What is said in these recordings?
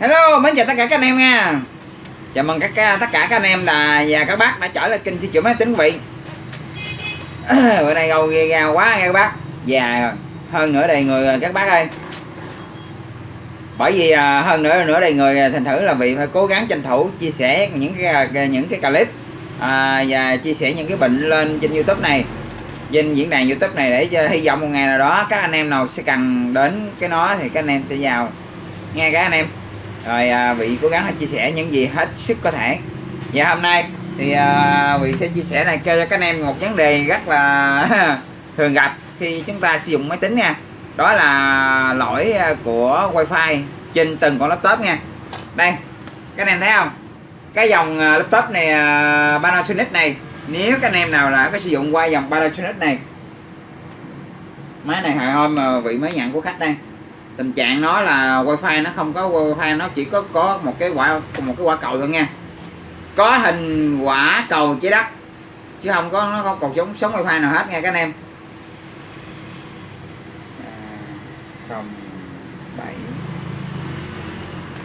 Hello, mến chào tất cả các anh em nha. Chào mừng các tất cả các anh em là và các bác đã trở lại kênh siêu chữa máy tính quý vị. Bữa nay gâu ghê ga quá nha các bác. Già hơn nữa đây người các bác ơi. Bởi vì à, hơn nữa nữa đây người thành thử là vị phải cố gắng tranh thủ chia sẻ những cái à, những cái clip à, và chia sẻ những cái bệnh lên trên youtube này trên diễn đàn youtube này để cho hy vọng một ngày nào đó các anh em nào sẽ cần đến cái nó thì các anh em sẽ vào. Nghe các anh em rồi à, vị cố gắng chia sẻ những gì hết sức có thể. Và hôm nay thì à, vị sẽ chia sẻ này cho các anh em một vấn đề rất là thường gặp khi chúng ta sử dụng máy tính nha. Đó là lỗi à, của wifi trên từng con laptop nha. Đây các anh em thấy không? Cái dòng à, laptop này à, Panasonic này nếu các anh em nào là có sử dụng qua dòng Panasonic này. Máy này hồi hôm mà vị mới nhận của khách đây tình trạng nó là wifi nó không có, wifi nó chỉ có có một cái quả, một cái quả cầu thôi nha. Có hình quả cầu trái đất, chứ không có, nó không còn sống sống wifi nào hết nha các anh em. À, không, bảy,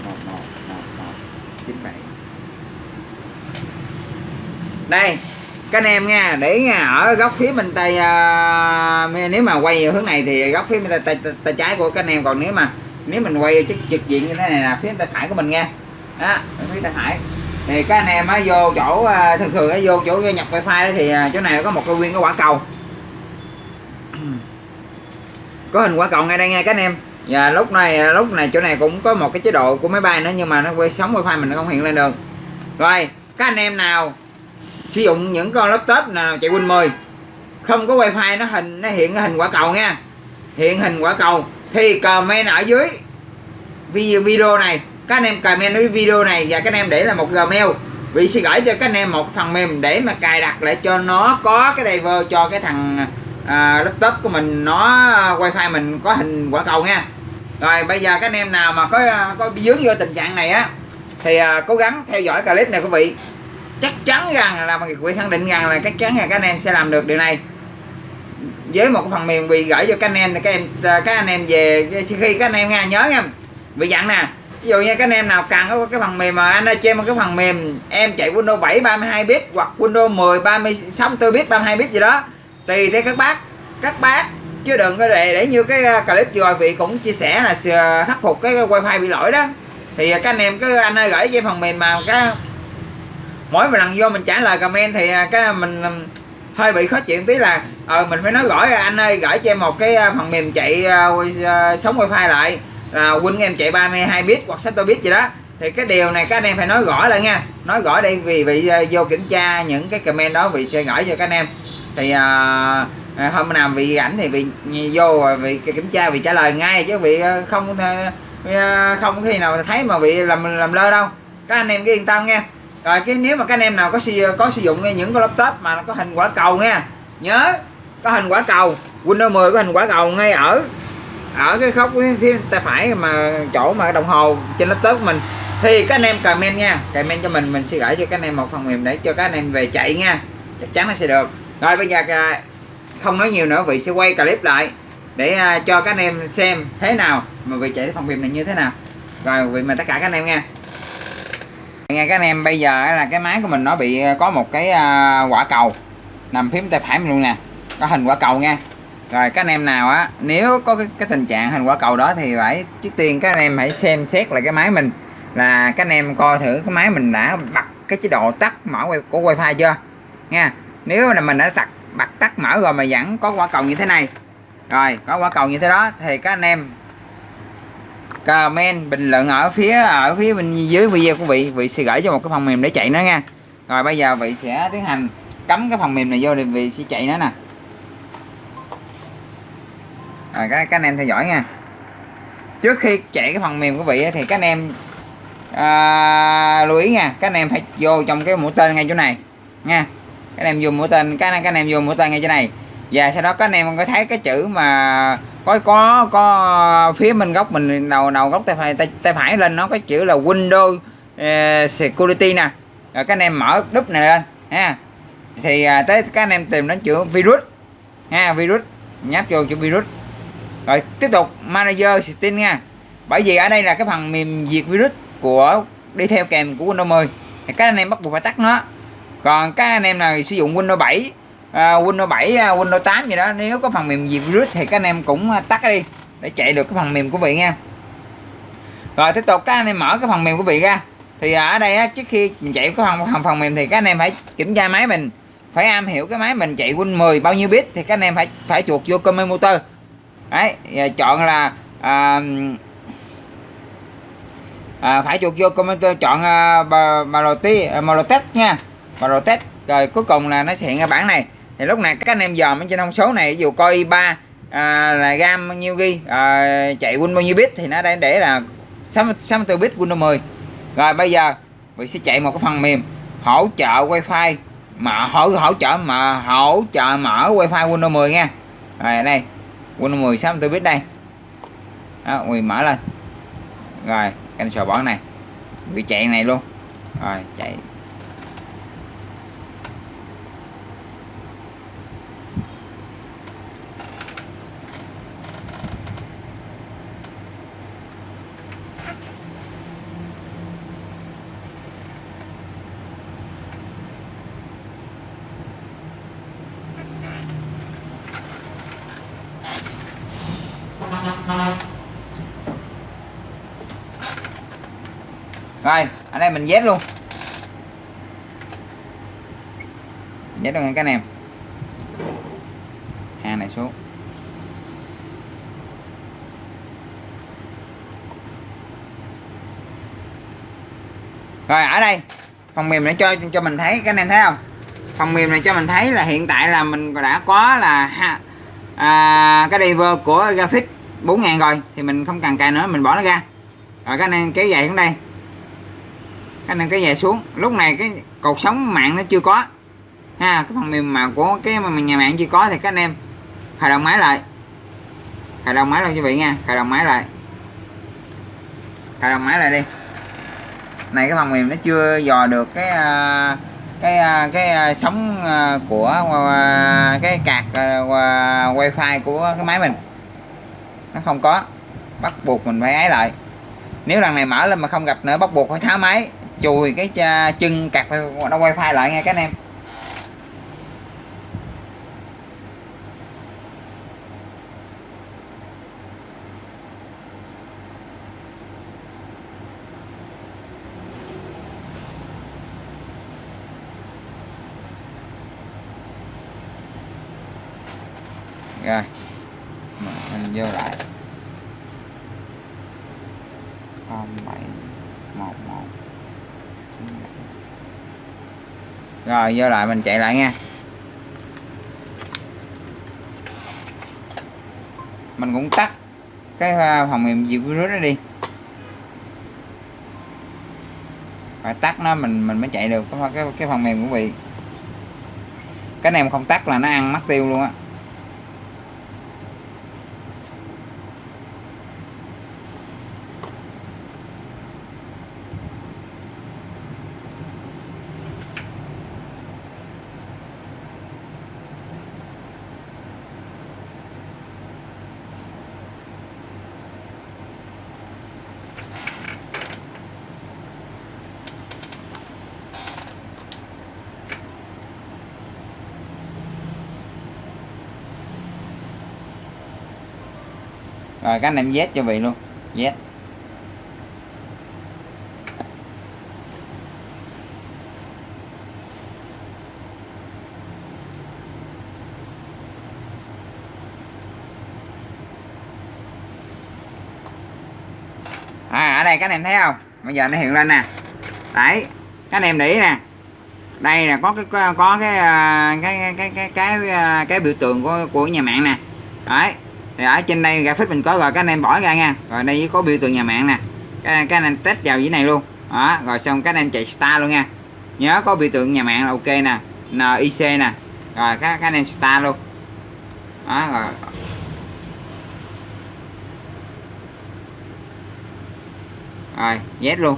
một một một một, chín, bảy. Đây các anh em nha để nha ở góc phía bên tay uh, nếu mà quay hướng này thì góc phía bên tay, tay, tay, tay trái của các anh em còn nếu mà nếu mình quay trực trực diện như thế này là phía tay phải của mình nha. Đó phía tay phải. Thì các anh em á vô chỗ uh, thường thường á vô chỗ nhập wifi đó thì uh, chỗ này nó có một cái nguyên cái quả cầu. Có hình quả cầu ngay đây nha các anh em. Và lúc này lúc này chỗ này cũng có một cái chế độ của máy bay nữa nhưng mà nó quay sóng wifi mình nó không hiện lên được. Rồi các anh em nào sử dụng những con laptop nào chạy Win 10 không có wifi nó hình nó hiện hình quả cầu nha. Hiện hình quả cầu. Thì comment ở dưới video này. Các anh em comment ở video này và các anh em để là một gmail vì sẽ gửi cho các anh em một phần mềm để mà cài đặt lại cho nó có cái driver cho cái thằng à, laptop của mình. Nó à, wifi mình có hình quả cầu nha. Rồi bây giờ các anh em nào mà có à, có dướng vô tình trạng này á thì à, cố gắng theo dõi clip này quý vị chắc chắn rằng là bằng khẳng định rằng là chắc chắn là các anh em sẽ làm được điều này. Với một phần mềm bị gửi cho các anh em thì các em, các anh em về, khi các anh em nghe, nhớ nha. Bị dặn nè, ví dụ như các anh em nào cần có cái phần mềm mà anh ơi, cho em một cái phần mềm, em chạy Windows 7 32 bit hoặc Windows 10 36 bit 32 bit gì đó tùy theo các bác các bác, chứ đừng có để để như cái à, clip vừa rồi vị cũng chia sẻ là à, khắc phục cái wifi bị lỗi đó. Thì à, các anh em cứ anh ơi gửi cho phần mềm mà cái mỗi một lần vô mình trả lời comment thì à, cái mình à, hơi bị khó chịu tí là ờ mình phải nói gửi à, anh ơi gửi cho em một cái phần mềm chạy uh, sống wifi lại. Là win em chạy 32 bit hoặc 6 bit gì đó. Thì cái điều này các anh em phải nói rõ lại nha. Nói rõ đây vì bị uh, vô kiểm tra những cái comment đó vì sẽ gửi cho các anh em. Thì uh, hôm nào bị ảnh thì bị vô bị kiểm tra bị trả lời ngay chứ bị không không khi nào thấy mà bị làm làm lơ đâu. Các anh em cứ yên tâm nha rồi, cái nếu mà các anh em nào có sử có sử dụng những cái laptop mà nó có hình quả cầu nha. Nhớ, có hình quả cầu. Windows 10 có hình quả cầu ngay ở ở cái góc phía tay phải mà, chỗ mà đồng hồ trên laptop của mình. Thì các anh em comment nha, comment cho mình mình sẽ gửi cho các anh em một phần mềm để cho các anh em về chạy nha. Chắc chắn nó sẽ được. Rồi, bây giờ à, không nói nhiều nữa, vị sẽ quay clip lại để à, cho các anh em xem thế nào mà vị chạy phần mềm này như thế nào. Rồi, vị mà tất cả các anh em nha nghe các anh em bây giờ là cái máy của mình nó bị ờ, có một cái ờ, quả cầu. Nằm phím tay phải mình luôn nè. Có hình quả cầu nha. Rồi các anh em nào á nếu có cái, cái tình trạng hình quả cầu đó thì phải trước tiên các anh em hãy xem xét lại cái máy mình. Là các anh em coi thử cái máy mình đã bật cái chế độ tắt mở của wifi chưa? Nha. Nếu là mình đã tắt bật tắt mở rồi mà vẫn có quả cầu như thế này. Rồi có quả cầu như thế đó thì các anh em comment bình luận ở phía à, ở phía bên dưới video của vị. Vị sẽ gửi cho một cái phần mềm để chạy nó nha. Rồi bây giờ vị sẽ tiến hành cắm cái phần mềm này vô thì vị sẽ chạy nó nè. Rồi các, các anh em theo dõi nha. Trước khi chạy cái phần mềm của vị thì các anh em à, lưu ý nha. Các anh em phải vô trong cái mũi tên ngay chỗ này nha. Các anh em vô mũi tên các anh, các anh em vô mũi tên ngay chỗ này và sau đó các anh em có thấy cái chữ mà có có có phía bên góc mình đầu đầu góc tay phải tay, tay phải lên nó có chữ là Windows uh, Security nè. Rồi các anh em mở đúp này lên ha. Thì à, tới các anh em tìm đến chữ virus ha virus. Nháp vô chữ virus. Rồi tiếp tục manager setting nha. Bởi vì ở đây là cái phần mềm diệt virus của đi theo kèm của Windows 10 thì các anh em bắt buộc phải tắt nó. Còn các anh em nào sử dụng Windows 7 uh, Windows 7 uh, à, Windows 8 gì đó. Nếu có phần mềm gì virus thì các anh em cũng à, tắt đi để chạy được cái phần mềm của vị nha. Rồi tiếp tục các anh em mở cái phần mềm của vị ra. Thì ở đây á, trước khi mình chạy cái phần, phần phần mềm thì các anh em phải kiểm tra máy mình. Phải am hiểu cái máy mình chạy Win 10 bao nhiêu bit thì các anh em phải phải chuột vô command motor. Đấy và chọn là à, à, phải chuột vô comment motor chọn uh, Malotech nha. Marotech rồi cuối cùng là nó sẽ hiện ra bản này thì lúc này các anh em dòm trên thông số này dù coi ba à, là gam bao nhiêu ghi à, chạy Win bao nhiêu bit thì nó đang để là 64 bit Windows 10 rồi bây giờ mình sẽ chạy một cái phần mềm hỗ trợ wifi mà hỗ hỗ trợ mà hỗ trợ mở wifi Windows 10 nha. Rồi đây Windows 10 64 bit đây. Đó, mình mở lên. Rồi cancel bỏ này. Bị chạy này luôn. Rồi chạy. Rồi ở đây mình vét luôn. Vét luôn các anh em. Hàng này xuống. Rồi ở đây. Phần mềm này cho cho mình thấy các anh em thấy không? Phần mềm này cho mình thấy là hiện tại là mình đã có là ha, à, cái driver của graphic 4000 rồi, thì mình không cần cài nữa, mình bỏ nó ra. Rồi các anh em kéo dài xuống đây. Các anh em kéo dài xuống. Lúc này cái cột sống mạng nó chưa có. Ha, cái phần mềm mà của cái mà nhà mạng chưa có thì các anh em khởi động máy lại. Khởi động máy luôn quý vị nha, khởi động máy lại. Khởi động máy lại đi. Này cái phần mềm nó chưa dò được cái ờ, cái ờ, cái ờ, sóng của cái cạc wifi của cái máy mình nó không có. Bắt buộc mình phải ấy lại. Nếu lần này mở lên mà không gặp nữa, bắt buộc phải tháo máy. Chùi cái à, chân cạc đâu wifi lại nghe các anh em rồi mình vô lại. 0711 rồi vô lại mình chạy lại nha. Mình cũng tắt cái à, phòng mềm diệt virus đó đi. Phải tắt nó mình mình mới chạy được. Cái cái, cái phần mềm của vị cái này mà không tắt là nó ăn mất tiêu luôn á. Rồi các anh em Z cho vị luôn. Z. À, ở đây các anh em thấy không? Bây giờ nó hiện lên nè. Đấy các anh em để ý nè. Đây là có cái có cái à, cái cái cái cái cái, à, cái biểu tượng của của nhà mạng nè. Đấy thì ở trên đây graphic mình có rồi các anh em bỏ ra nha. Rồi đây có biểu tượng nhà mạng nè. Các, các anh em test vào dưới này luôn. Đó rồi xong các anh em chạy star luôn nha. Nhớ có biểu tượng nhà mạng là ok nè. NIC nè. Rồi các, các anh em star luôn. Đó rồi. Rồi Z luôn.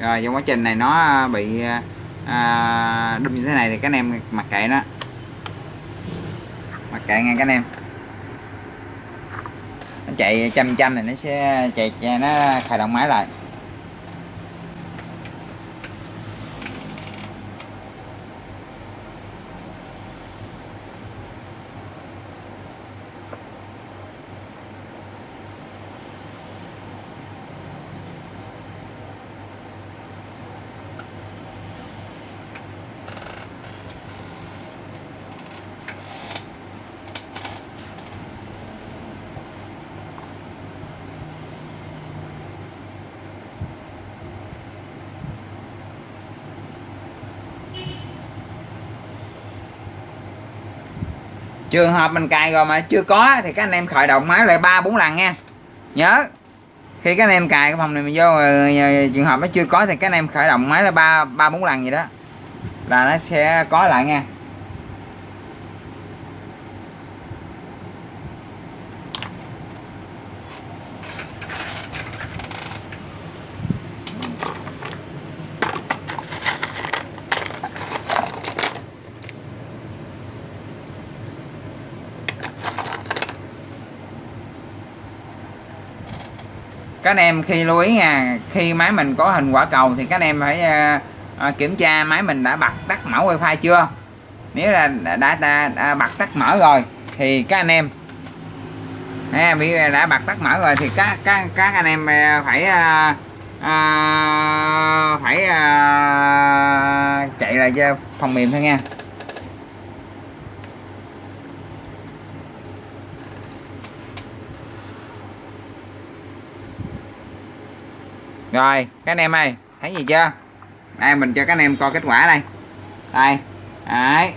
Rồi trong quá trình này nó à, bị à, à, đâm như thế này thì các anh em mặc kệ nó. Mặc kệ nghe các anh em. Nó chạy chăm chăm thì nó sẽ chạy, chạy nó khởi động máy lại. Trường hợp mình cài rồi mà chưa có thì các anh em khởi động máy lại ba bốn lần nha. Nhớ. Khi các anh em cài cái phòng này mình vô ờ, ờ, ờ, trường hợp nó chưa có thì các anh em khởi động máy là ba ba bốn lần gì đó. Là nó sẽ có lại nha. Các anh em khi lưu ý nha khi máy mình có hình quả cầu thì các anh em phải ờ, ờ, kiểm tra máy mình đã bật tắt mở wifi chưa? Nếu là đã, đã, đã, đã bật tắt mở rồi thì các anh em à, bị đã bật tắt mở rồi thì các các các anh em ờ, phải à, à, phải à, chạy lại cho phòng mềm thôi nha. Rồi các anh em ơi thấy gì chưa? Đây mình cho các anh em coi kết quả đây. Đây đấy.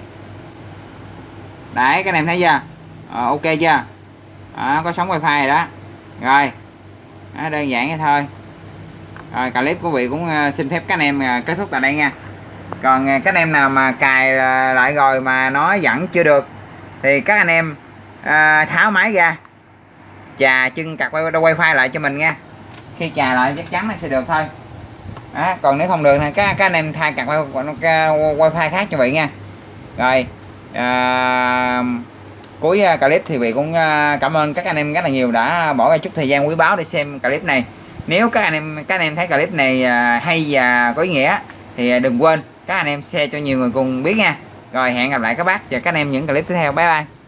Đấy các anh em thấy chưa? Ờ, ok chưa? À, có sóng wifi rồi đó. Rồi. Đó, đơn giản vậy thôi. Rồi clip của vị cũng ờ, xin phép các anh em ờ, kết thúc tại đây nha. Còn các anh em nào mà cài lại rồi mà nó vẫn chưa được thì các anh em à, tháo máy ra. Chà chân cặt wifi lại cho mình nha khi chà lại chắc chắn là sẽ được thôi. Đó, còn nếu không được thì các các anh em thay cặp wifi khác cho vị nha. Rồi à, cuối à, clip thì vị cũng à, cảm ơn các anh em rất là nhiều đã bỏ ra chút thời gian quý báu để xem clip này. Nếu các anh em các anh em thấy clip này à, hay và có ý nghĩa thì đừng quên các anh em share cho nhiều người cùng biết nha. Rồi hẹn gặp lại các bác và các anh em những clip tiếp theo. Bye bye.